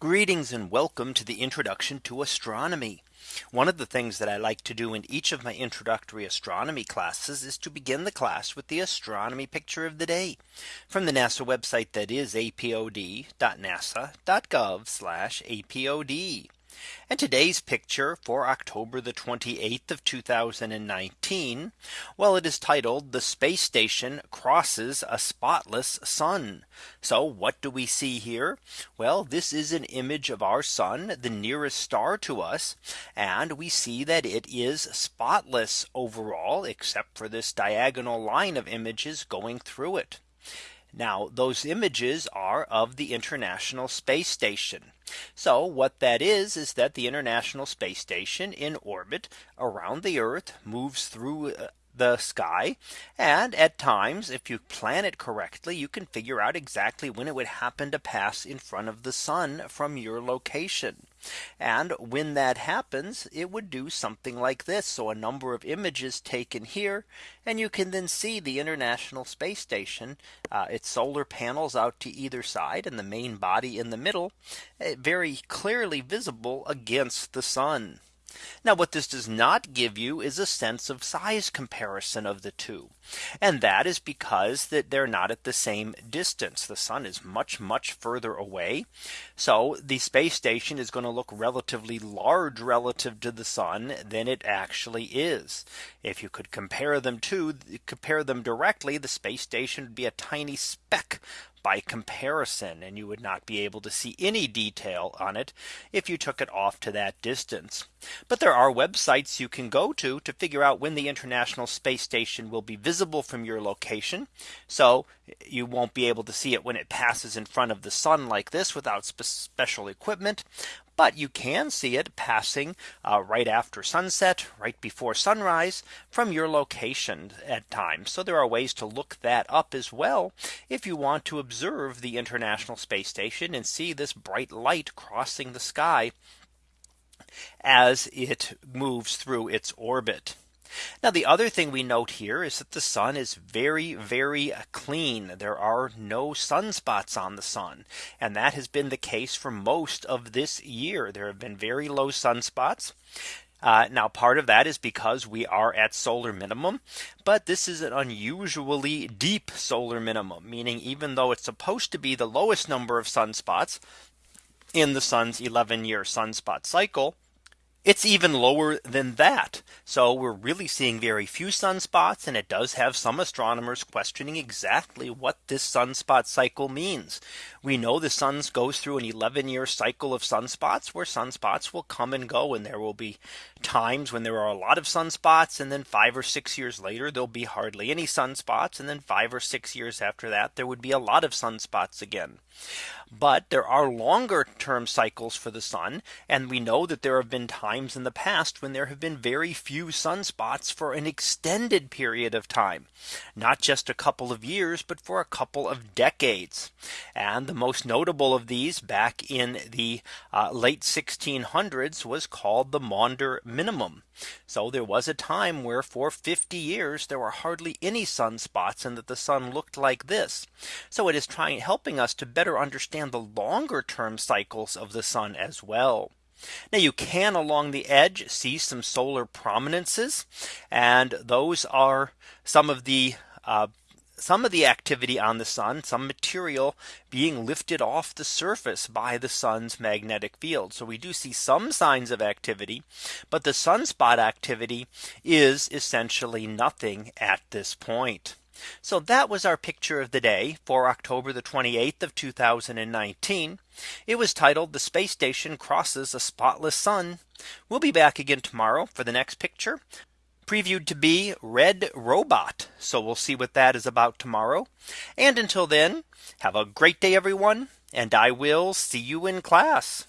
Greetings and welcome to the introduction to astronomy. One of the things that I like to do in each of my introductory astronomy classes is to begin the class with the astronomy picture of the day from the NASA website that is apod.nasa.gov apod. And today's picture for October the 28th of 2019. Well, it is titled the space station crosses a spotless sun. So what do we see here? Well, this is an image of our sun, the nearest star to us. And we see that it is spotless overall, except for this diagonal line of images going through it. Now those images are of the International Space Station. So what that is is that the International Space Station in orbit around the Earth moves through uh, the sky. And at times, if you plan it correctly, you can figure out exactly when it would happen to pass in front of the sun from your location. And when that happens, it would do something like this. So a number of images taken here. And you can then see the International Space Station, uh, its solar panels out to either side and the main body in the middle, uh, very clearly visible against the sun. Now what this does not give you is a sense of size comparison of the two. And that is because that they're not at the same distance. The sun is much, much further away. So the space station is going to look relatively large relative to the sun than it actually is. If you could compare them to compare them directly, the space station would be a tiny speck by comparison and you would not be able to see any detail on it if you took it off to that distance. But there are websites you can go to to figure out when the International Space Station will be visible from your location. So you won't be able to see it when it passes in front of the sun like this without special equipment but you can see it passing uh, right after sunset, right before sunrise from your location at times. So there are ways to look that up as well. If you want to observe the International Space Station and see this bright light crossing the sky as it moves through its orbit. Now the other thing we note here is that the sun is very, very clean. There are no sunspots on the sun. And that has been the case for most of this year. There have been very low sunspots. Uh, now part of that is because we are at solar minimum. But this is an unusually deep solar minimum, meaning even though it's supposed to be the lowest number of sunspots in the sun's 11 year sunspot cycle, it's even lower than that. So we're really seeing very few sunspots and it does have some astronomers questioning exactly what this sunspot cycle means. We know the sun goes through an 11 year cycle of sunspots where sunspots will come and go and there will be times when there are a lot of sunspots and then five or six years later there'll be hardly any sunspots and then five or six years after that there would be a lot of sunspots again. But there are longer term cycles for the sun. And we know that there have been times in the past when there have been very few sunspots for an extended period of time. Not just a couple of years, but for a couple of decades. And the most notable of these back in the uh, late 1600s was called the Maunder minimum. So there was a time where for 50 years there were hardly any sunspots and that the sun looked like this. So it is trying helping us to better understand the longer term cycles of the sun as well. Now you can along the edge see some solar prominences and those are some of the uh, some of the activity on the sun, some material being lifted off the surface by the sun's magnetic field. So we do see some signs of activity, but the sunspot activity is essentially nothing at this point. So that was our picture of the day for October the 28th of 2019. It was titled the space station crosses a spotless sun. We'll be back again tomorrow for the next picture previewed to be Red Robot. So we'll see what that is about tomorrow. And until then, have a great day, everyone. And I will see you in class.